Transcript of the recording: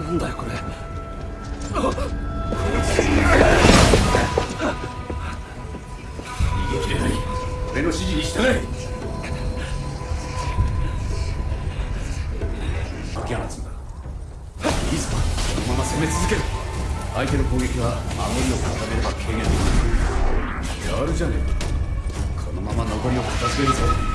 なんだよこれ。逃げ切れない俺の指示に従え。秋放つんだいいぞこのまま攻め続ける。相手の攻撃は守りを固めれば軽減できる。やるじゃねえか。このまま残りを片付けるぞ。